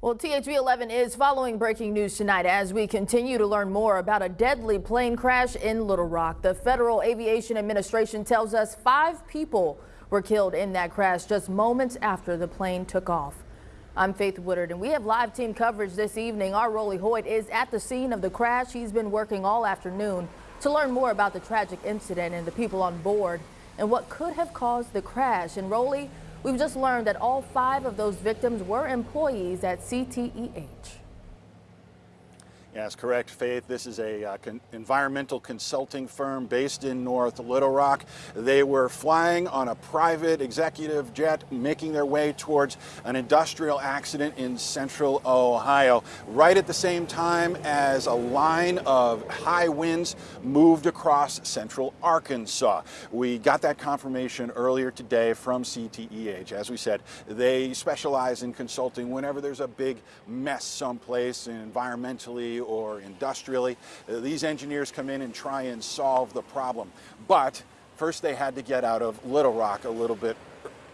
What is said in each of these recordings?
Well, THV 11 is following breaking news tonight as we continue to learn more about a deadly plane crash in Little Rock. The Federal Aviation Administration tells us five people were killed in that crash just moments after the plane took off. I'm Faith Woodard, and we have live team coverage this evening. Our Rolly Hoyt is at the scene of the crash. He's been working all afternoon to learn more about the tragic incident and the people on board and what could have caused the crash. And Rolly, We've just learned that all five of those victims were employees at CTEH. Yes, correct, Faith. This is a uh, con environmental consulting firm based in North Little Rock. They were flying on a private executive jet, making their way towards an industrial accident in central Ohio, right at the same time as a line of high winds moved across central Arkansas. We got that confirmation earlier today from CTEH. As we said, they specialize in consulting whenever there's a big mess someplace environmentally or industrially. Uh, these engineers come in and try and solve the problem. But first they had to get out of Little Rock a little bit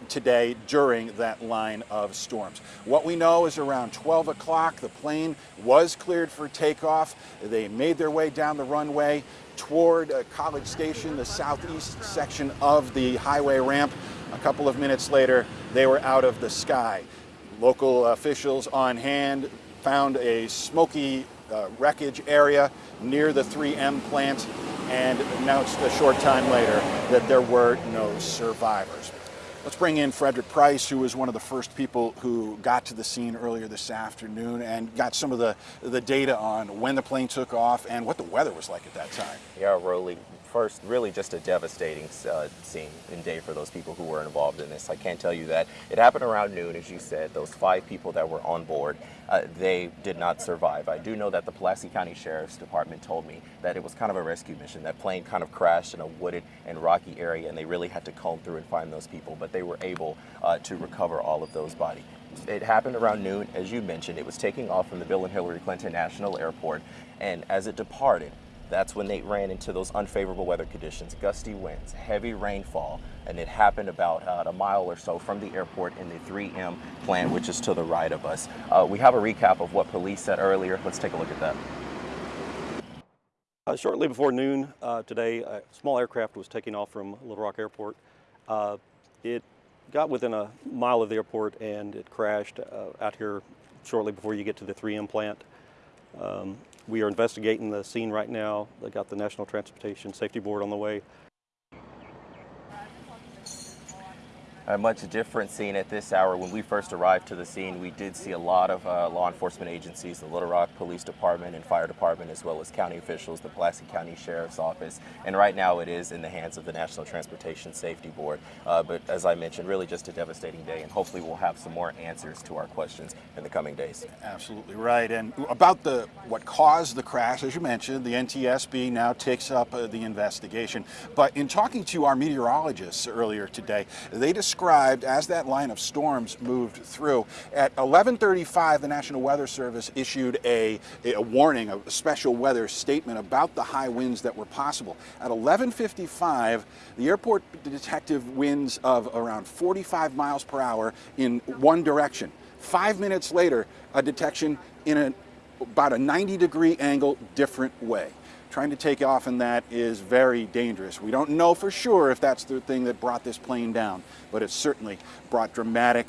today during that line of storms. What we know is around 12 o'clock, the plane was cleared for takeoff. They made their way down the runway toward uh, College Station, the southeast section of the highway ramp. A couple of minutes later, they were out of the sky. Local officials on hand found a smoky uh, wreckage area near the 3M plant and announced a short time later that there were no survivors. Let's bring in Frederick Price, who was one of the first people who got to the scene earlier this afternoon and got some of the, the data on when the plane took off and what the weather was like at that time. Yeah, Rolly, first, really just a devastating uh, scene and day for those people who were involved in this. I can't tell you that. It happened around noon, as you said. Those five people that were on board, uh, they did not survive. I do know that the Pulaski County Sheriff's Department told me that it was kind of a rescue mission. That plane kind of crashed in a wooded and rocky area, and they really had to comb through and find those people, but they were able uh, to recover all of those bodies. It happened around noon, as you mentioned. It was taking off from the Bill and Hillary Clinton National Airport, and as it departed, that's when they ran into those unfavorable weather conditions, gusty winds, heavy rainfall, and it happened about uh, a mile or so from the airport in the 3M plant, which is to the right of us. Uh, we have a recap of what police said earlier. Let's take a look at that. Uh, shortly before noon uh, today, a small aircraft was taking off from Little Rock Airport. Uh, it got within a mile of the airport and it crashed uh, out here shortly before you get to the 3M plant. Um, we are investigating the scene right now. They got the National Transportation Safety Board on the way. a much different scene at this hour. When we first arrived to the scene, we did see a lot of uh, law enforcement agencies, the Little Rock Police Department and Fire Department, as well as county officials, the Pulaski County Sheriff's Office, and right now it is in the hands of the National Transportation Safety Board. Uh, but as I mentioned, really just a devastating day, and hopefully we'll have some more answers to our questions in the coming days. Absolutely right. And about the what caused the crash, as you mentioned, the NTSB now takes up uh, the investigation. But in talking to our meteorologists earlier today, they described as that line of storms moved through. At 1135, the National Weather Service issued a, a warning, a special weather statement about the high winds that were possible. At 1155, the airport detected winds of around 45 miles per hour in one direction. Five minutes later, a detection in a, about a 90 degree angle different way trying to take off in that is very dangerous. We don't know for sure if that's the thing that brought this plane down, but it certainly brought dramatic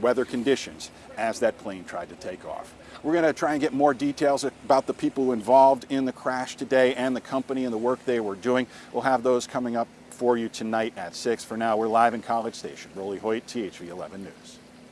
weather conditions as that plane tried to take off. We're going to try and get more details about the people involved in the crash today and the company and the work they were doing. We'll have those coming up for you tonight at 6. For now, we're live in College Station. Rolly Hoyt, THV 11 News.